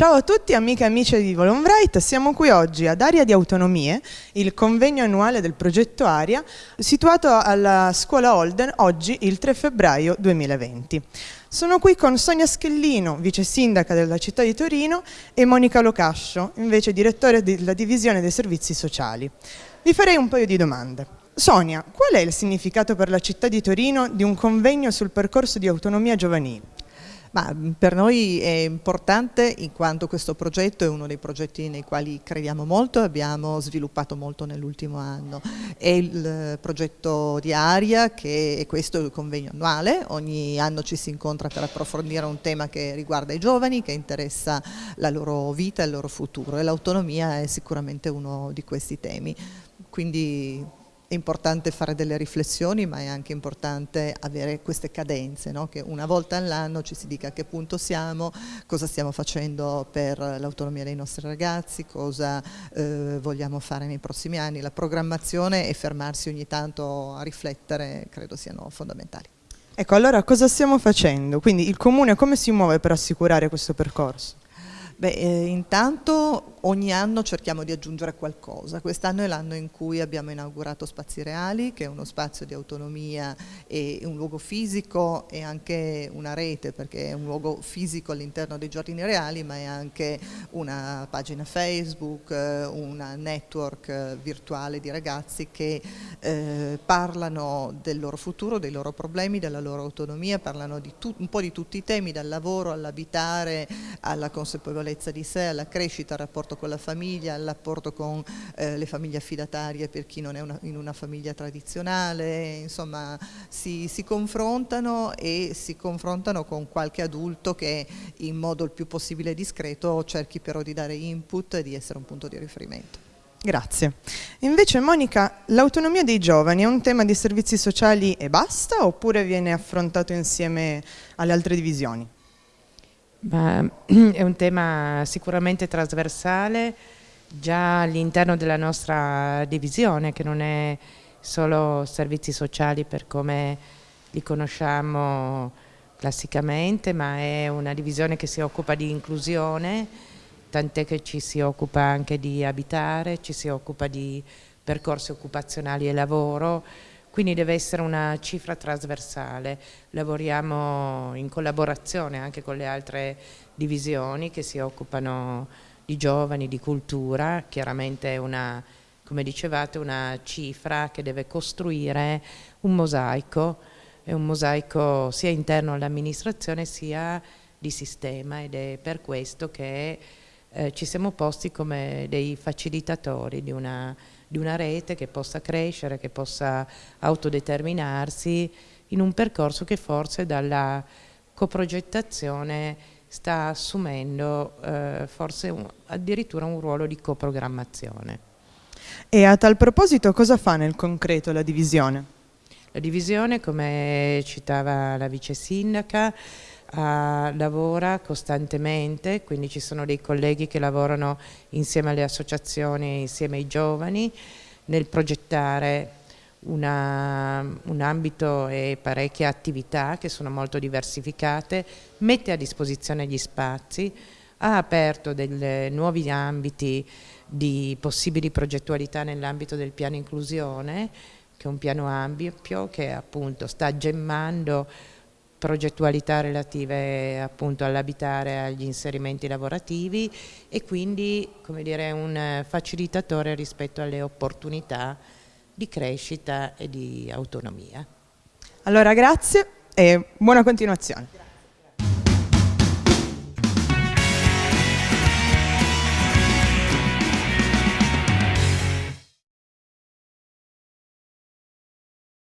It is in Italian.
Ciao a tutti amiche e amici di Volonbright, siamo qui oggi ad Aria di Autonomie, il convegno annuale del progetto Aria, situato alla scuola Holden oggi il 3 febbraio 2020. Sono qui con Sonia Schellino, vice sindaca della città di Torino, e Monica Locascio, invece direttore della divisione dei servizi sociali. Vi farei un paio di domande. Sonia, qual è il significato per la città di Torino di un convegno sul percorso di autonomia giovanile? Ma mm, per noi è importante in quanto questo progetto è uno dei progetti nei quali crediamo molto e abbiamo sviluppato molto nell'ultimo anno. È il eh, progetto di Aria che è questo il convegno annuale, ogni anno ci si incontra per approfondire un tema che riguarda i giovani, che interessa la loro vita e il loro futuro e l'autonomia è sicuramente uno di questi temi. Quindi è importante fare delle riflessioni ma è anche importante avere queste cadenze, no? che una volta all'anno ci si dica a che punto siamo, cosa stiamo facendo per l'autonomia dei nostri ragazzi, cosa eh, vogliamo fare nei prossimi anni, la programmazione e fermarsi ogni tanto a riflettere credo siano fondamentali. Ecco, allora cosa stiamo facendo? Quindi il Comune come si muove per assicurare questo percorso? Beh, eh, intanto ogni anno cerchiamo di aggiungere qualcosa. Quest'anno è l'anno in cui abbiamo inaugurato Spazi Reali, che è uno spazio di autonomia e un luogo fisico e anche una rete, perché è un luogo fisico all'interno dei giardini reali, ma è anche una pagina Facebook, eh, una network eh, virtuale di ragazzi che eh, parlano del loro futuro, dei loro problemi, della loro autonomia, parlano un po' di tutti i temi, dal lavoro all'abitare, alla consapevolezza di sé, alla crescita, al rapporto con la famiglia, al rapporto con eh, le famiglie affidatarie per chi non è una, in una famiglia tradizionale, insomma si, si, confrontano e si confrontano con qualche adulto che in modo il più possibile discreto cerchi però di dare input e di essere un punto di riferimento. Grazie. Invece Monica, l'autonomia dei giovani è un tema di servizi sociali e basta oppure viene affrontato insieme alle altre divisioni? Ma è un tema sicuramente trasversale già all'interno della nostra divisione che non è solo servizi sociali per come li conosciamo classicamente ma è una divisione che si occupa di inclusione tant'è che ci si occupa anche di abitare, ci si occupa di percorsi occupazionali e lavoro quindi deve essere una cifra trasversale. Lavoriamo in collaborazione anche con le altre divisioni che si occupano di giovani, di cultura, chiaramente è una, come dicevate, una cifra che deve costruire un mosaico, è un mosaico sia interno all'amministrazione sia di sistema ed è per questo che eh, ci siamo posti come dei facilitatori di una di una rete che possa crescere, che possa autodeterminarsi in un percorso che forse dalla coprogettazione sta assumendo eh, forse un, addirittura un ruolo di coprogrammazione. E a tal proposito cosa fa nel concreto la divisione? La divisione, come citava la vice sindaca, Uh, lavora costantemente, quindi ci sono dei colleghi che lavorano insieme alle associazioni, insieme ai giovani, nel progettare una, un ambito e parecchie attività che sono molto diversificate, mette a disposizione gli spazi, ha aperto dei nuovi ambiti di possibili progettualità nell'ambito del piano inclusione, che è un piano ampio che appunto sta gemmando progettualità relative appunto all'abitare, agli inserimenti lavorativi e quindi come dire, un facilitatore rispetto alle opportunità di crescita e di autonomia. Allora grazie e buona continuazione.